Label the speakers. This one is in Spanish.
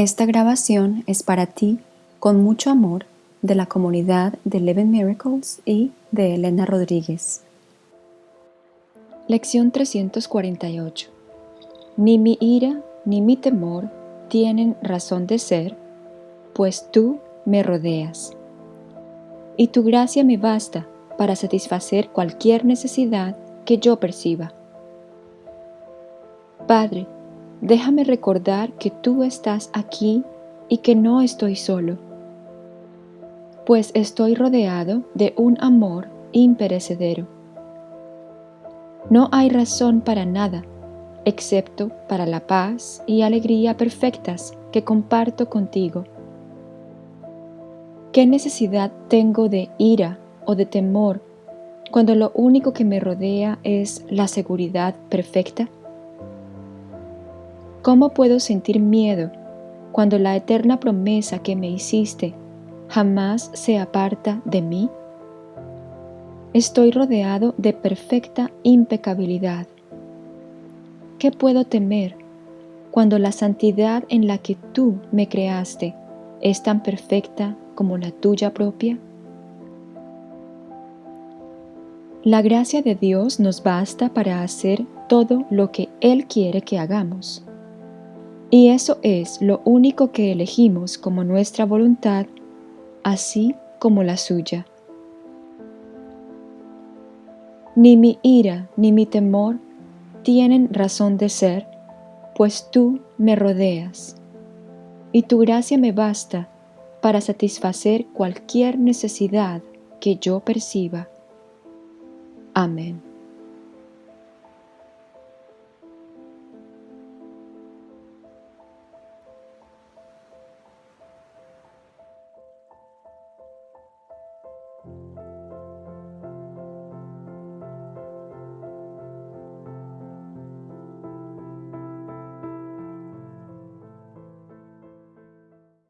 Speaker 1: Esta grabación es para ti, con mucho amor, de la comunidad de Eleven Miracles y de Elena Rodríguez. Lección 348 Ni mi ira ni mi temor tienen razón de ser, pues tú me rodeas. Y tu gracia me basta para satisfacer cualquier necesidad que yo perciba. Padre, déjame recordar que tú estás aquí y que no estoy solo, pues estoy rodeado de un amor imperecedero. No hay razón para nada, excepto para la paz y alegría perfectas que comparto contigo. ¿Qué necesidad tengo de ira o de temor cuando lo único que me rodea es la seguridad perfecta? ¿Cómo puedo sentir miedo cuando la eterna promesa que me hiciste jamás se aparta de mí? Estoy rodeado de perfecta impecabilidad. ¿Qué puedo temer cuando la santidad en la que tú me creaste es tan perfecta como la tuya propia? La gracia de Dios nos basta para hacer todo lo que Él quiere que hagamos. Y eso es lo único que elegimos como nuestra voluntad, así como la suya. Ni mi ira ni mi temor tienen razón de ser, pues tú me rodeas, y tu gracia me basta para satisfacer cualquier necesidad que yo perciba. Amén.